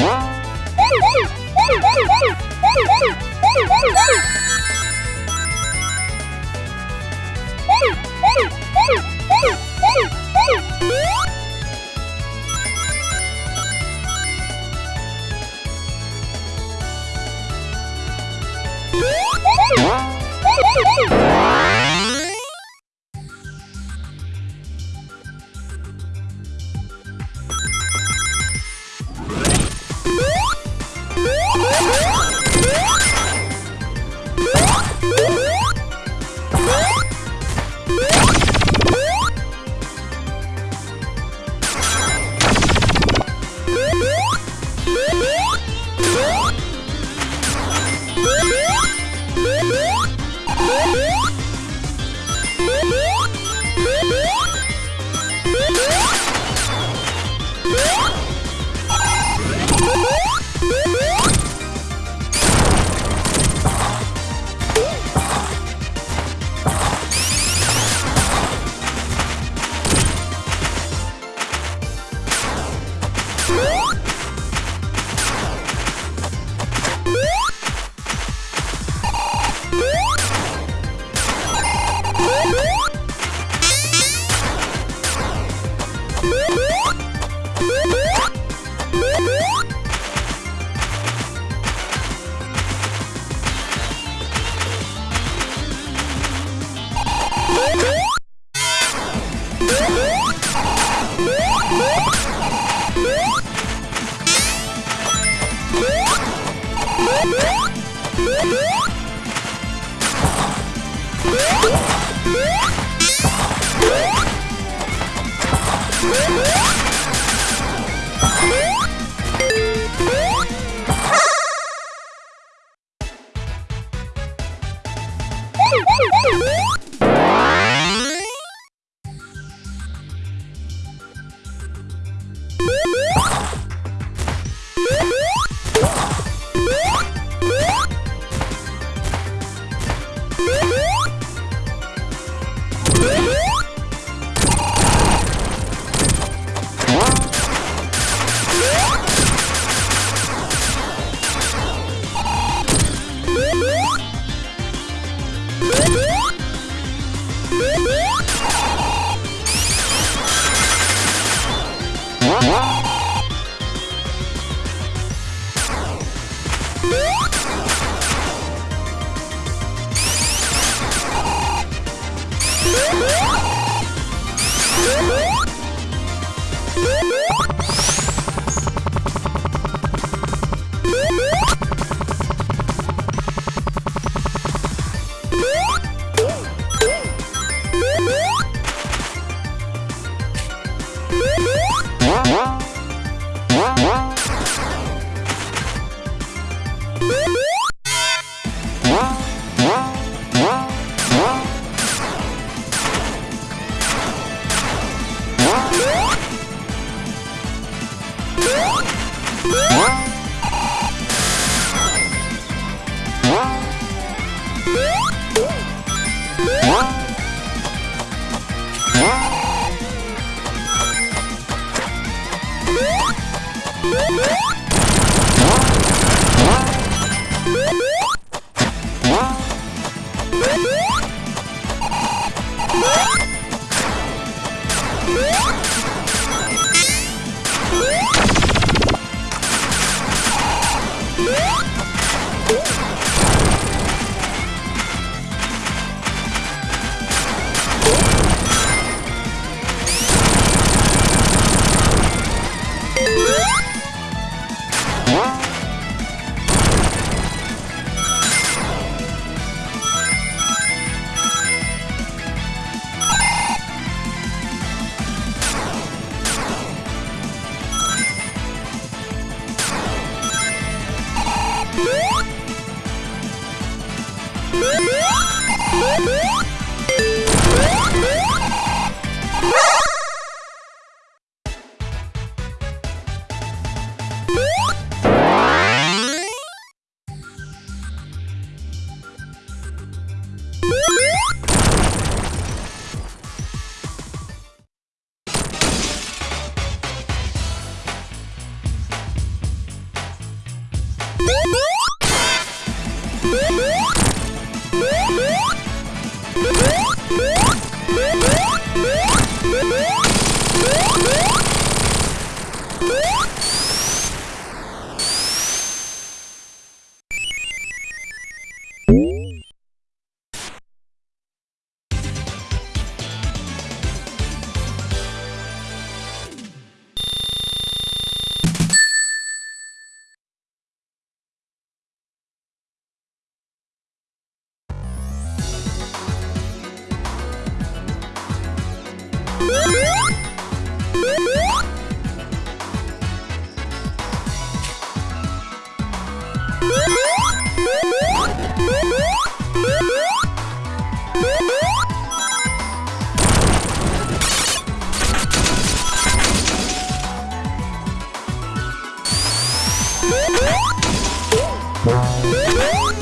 Ah! Woo! Música What?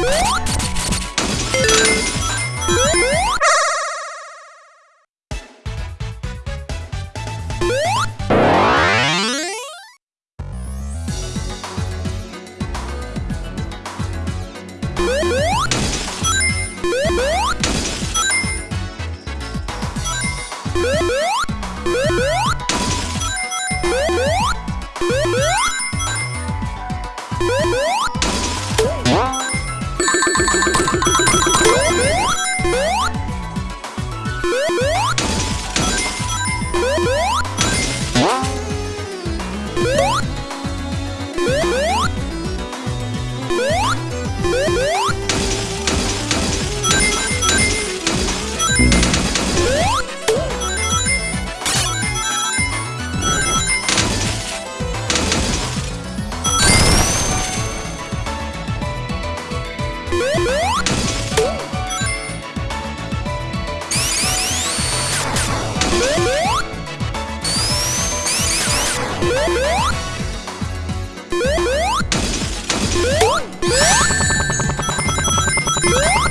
Woo! Yeah!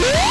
Yeah!